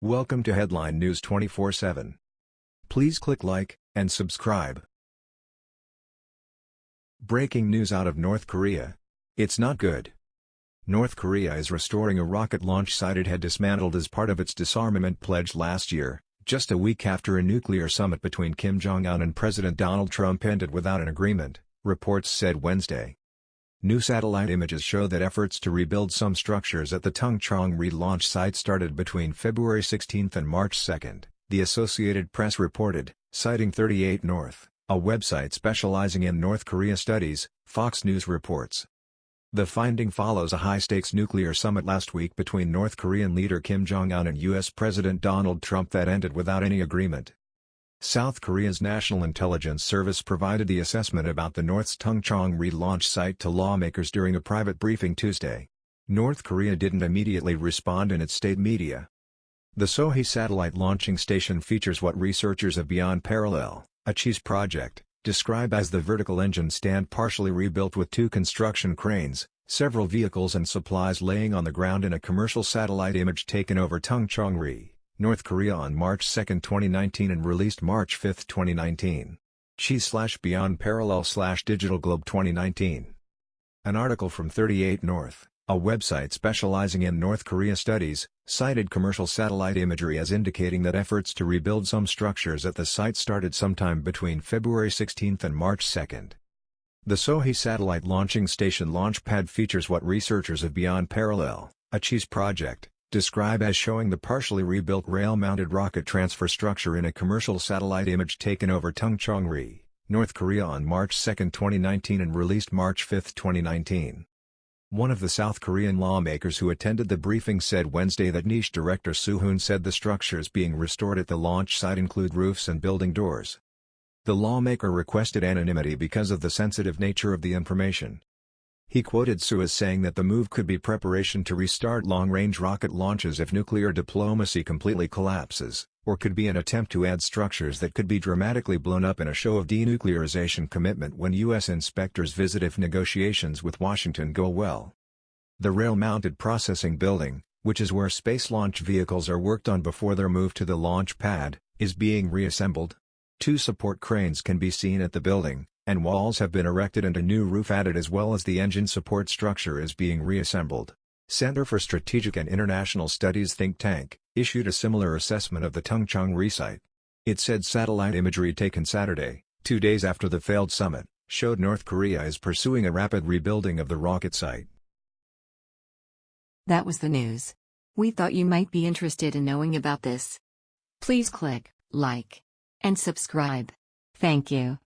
Welcome to Headline News 24/7. Please click like and subscribe. Breaking news out of North Korea. It's not good. North Korea is restoring a rocket launch site it had dismantled as part of its disarmament pledge last year, just a week after a nuclear summit between Kim Jong-un and President Donald Trump ended without an agreement, reports said Wednesday. New satellite images show that efforts to rebuild some structures at the Tongchang-ri launch site started between February 16 and March 2, the Associated Press reported, citing 38 North, a website specializing in North Korea studies, Fox News reports. The finding follows a high-stakes nuclear summit last week between North Korean leader Kim Jong-un and U.S. President Donald Trump that ended without any agreement. South Korea's National Intelligence Service provided the assessment about the North's Tongchang-ri launch site to lawmakers during a private briefing Tuesday. North Korea didn't immediately respond in its state media. The Sohae satellite launching station features what researchers of Beyond Parallel, a CSIS project, describe as the vertical engine stand partially rebuilt with two construction cranes, several vehicles and supplies laying on the ground in a commercial satellite image taken over Tongchang-ri. North Korea on March 2, 2019 and released March 5, 2019. CSIS slash Beyond Parallel slash Digital Globe 2019. An article from 38 North, a website specializing in North Korea studies, cited commercial satellite imagery as indicating that efforts to rebuild some structures at the site started sometime between February 16 and March 2. The Sohae satellite launching station launch pad features what researchers of Beyond Parallel, a CSIS project, describe as showing the partially rebuilt rail-mounted rocket transfer structure in a commercial satellite image taken over Tongchang-ri, North Korea on March 2, 2019 and released March 5, 2019. One of the South Korean lawmakers who attended the briefing said Wednesday that NIS Director Suh Hoon said the structures being restored at the launch site include roofs and building doors. The lawmaker requested anonymity because of the sensitive nature of the information. He quoted Suh as saying that the move could be preparation to restart long-range rocket launches if nuclear diplomacy completely collapses, or could be an attempt to add structures that could be dramatically blown up in a show of denuclearization commitment when U.S. inspectors visit if negotiations with Washington go well. The rail-mounted processing building, which is where space launch vehicles are worked on before their move to the launch pad, is being reassembled. Two support cranes can be seen at the building, and walls have been erected and a new roof added as well as the engine support structure is being reassembled. Center for Strategic and International Studies think tank, issued a similar assessment of the Tongchang-ri site. It said satellite imagery taken Saturday, two days after the failed summit, showed North Korea is pursuing a rapid rebuilding of the rocket site. That was the news. We thought you might be interested in knowing about this. Please click like and subscribe. Thank you.